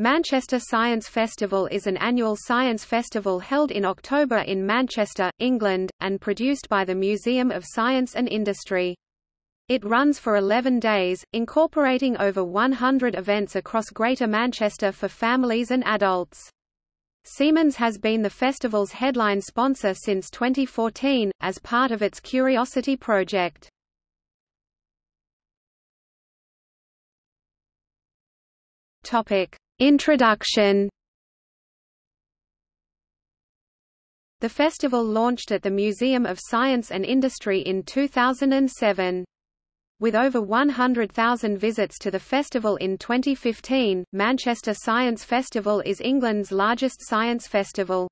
Manchester Science Festival is an annual science festival held in October in Manchester, England, and produced by the Museum of Science and Industry. It runs for 11 days, incorporating over 100 events across Greater Manchester for families and adults. Siemens has been the festival's headline sponsor since 2014, as part of its Curiosity project. Topic. Introduction The festival launched at the Museum of Science and Industry in 2007. With over 100,000 visits to the festival in 2015, Manchester Science Festival is England's largest science festival.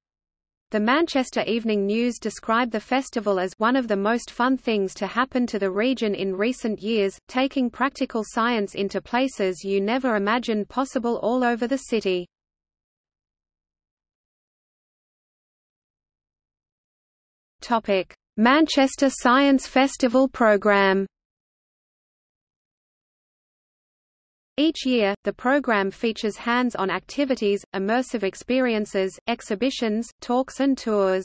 The Manchester Evening News described the festival as one of the most fun things to happen to the region in recent years, taking practical science into places you never imagined possible all over the city. Manchester Science Festival programme Each year, the program features hands-on activities, immersive experiences, exhibitions, talks and tours.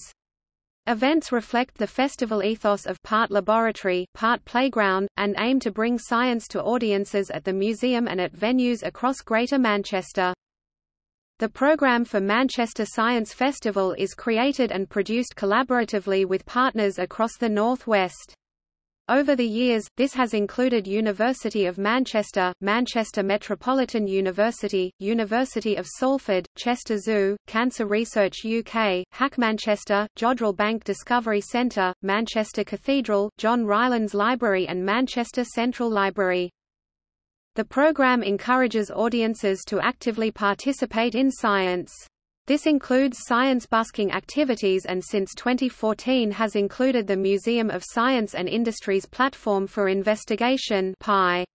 Events reflect the festival ethos of part laboratory, part playground, and aim to bring science to audiences at the museum and at venues across Greater Manchester. The program for Manchester Science Festival is created and produced collaboratively with partners across the North West. Over the years, this has included University of Manchester, Manchester Metropolitan University, University of Salford, Chester Zoo, Cancer Research UK, Hack Manchester, Jodrell Bank Discovery Centre, Manchester Cathedral, John Rylands Library and Manchester Central Library. The programme encourages audiences to actively participate in science. This includes science busking activities and since 2014 has included the Museum of Science and Industry's Platform for Investigation PI.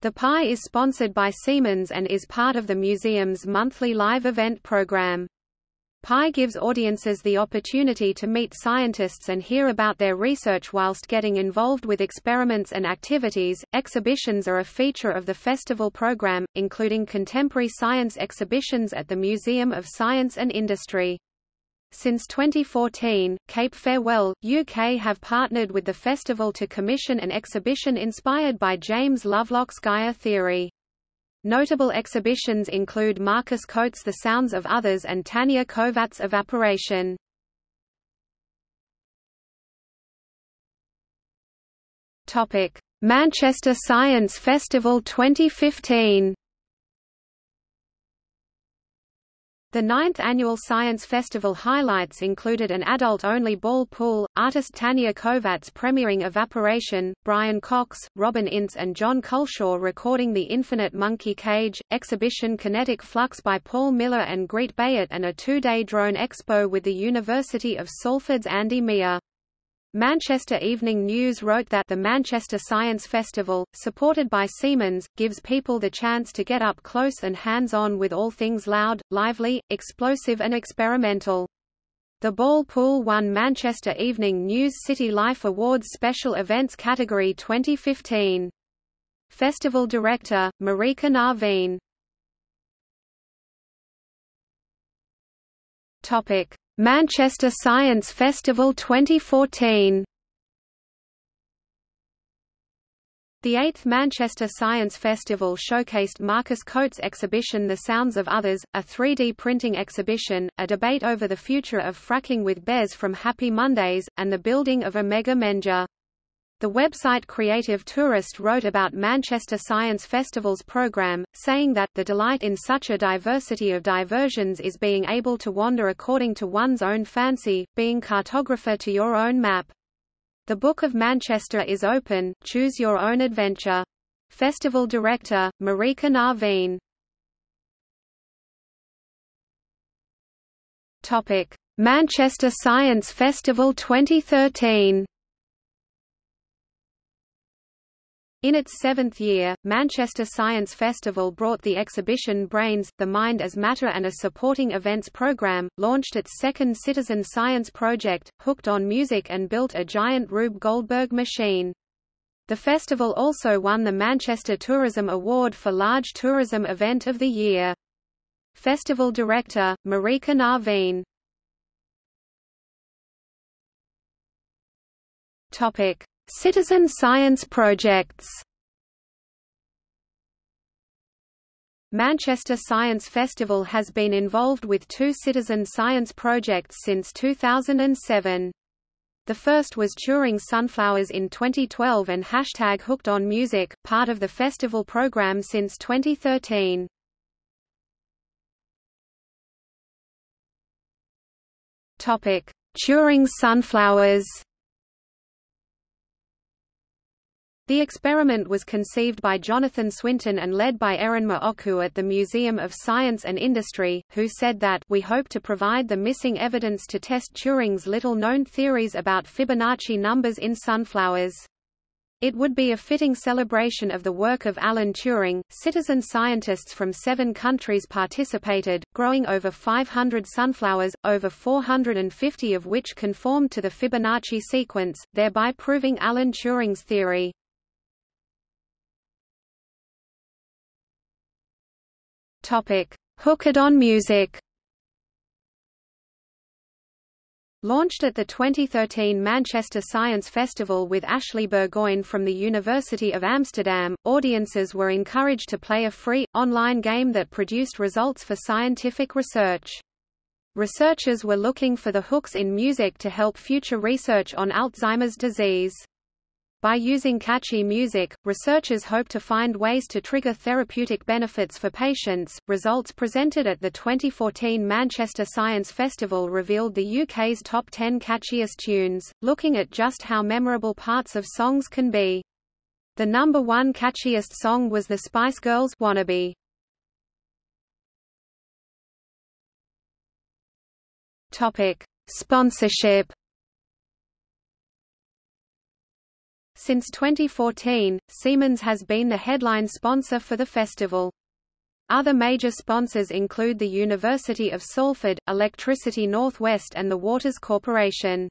The PI is sponsored by Siemens and is part of the museum's monthly live event program. PI gives audiences the opportunity to meet scientists and hear about their research whilst getting involved with experiments and activities. Exhibitions are a feature of the festival program, including contemporary science exhibitions at the Museum of Science and Industry. Since 2014, Cape Farewell, UK have partnered with the festival to commission an exhibition inspired by James Lovelock's Gaia theory. Notable exhibitions include Marcus Coates' The Sounds of Others and Tania Kovats' Evaporation. Manchester Science Festival 2015 The ninth annual Science Festival highlights included an adult-only ball pool, artist Tania Kovats premiering Evaporation, Brian Cox, Robin Ince and John Culshaw recording The Infinite Monkey Cage, exhibition Kinetic Flux by Paul Miller and Greet Bayet and a two-day drone expo with the University of Salford's Andy Miah. Manchester Evening News wrote that the Manchester Science Festival, supported by Siemens, gives people the chance to get up close and hands-on with all things loud, lively, explosive and experimental. The Ball Pool won Manchester Evening News City Life Awards Special Events category 2015. Festival director, Marieke Navin Topic: Manchester Science Festival 2014 The 8th Manchester Science Festival showcased Marcus Coates' exhibition The Sounds of Others, a 3D printing exhibition, a debate over the future of fracking with Bez from Happy Mondays, and the building of Omega Menja. The website Creative Tourist wrote about Manchester Science Festival's program, saying that, the delight in such a diversity of diversions is being able to wander according to one's own fancy, being cartographer to your own map. The Book of Manchester is open, choose your own adventure. Festival Director, Marieke Navin Manchester Science Festival 2013 In its seventh year, Manchester Science Festival brought the exhibition Brains, the Mind as Matter and a supporting events program, launched its second citizen science project, Hooked on Music and built a giant Rube Goldberg machine. The festival also won the Manchester Tourism Award for Large Tourism Event of the Year. Festival Director, Marieke Navin Topic: Citizen science projects. Manchester Science Festival has been involved with two citizen science projects since 2007. The first was Turing Sunflowers in 2012 and hashtag Hooked on Music, part of the festival program since 2013. Turing Sunflowers The experiment was conceived by Jonathan Swinton and led by Erinma Ochu at the Museum of Science and Industry, who said that we hope to provide the missing evidence to test Turing's little-known theories about Fibonacci numbers in sunflowers. It would be a fitting celebration of the work of Alan Turing. Citizen scientists from seven countries participated, growing over 500 sunflowers, over 450 of which conformed to the Fibonacci sequence, thereby proving Alan Turing's theory. Topic: Hooked on Music. Launched at the 2013 Manchester Science Festival with Ashley Burgoyne from the University of Amsterdam, audiences were encouraged to play a free, online game that produced results for scientific research. Researchers were looking for the hooks in music to help future research on Alzheimer's disease. By using catchy music, researchers hope to find ways to trigger therapeutic benefits for patients. Results presented at the 2014 Manchester Science Festival revealed the UK's top 10 catchiest tunes, looking at just how memorable parts of songs can be. The number one catchiest song was the Spice Girls' Wannabe. Topic: Sponsorship Since 2014, Siemens has been the headline sponsor for the festival. Other major sponsors include the University of Salford, Electricity Northwest and the Waters Corporation.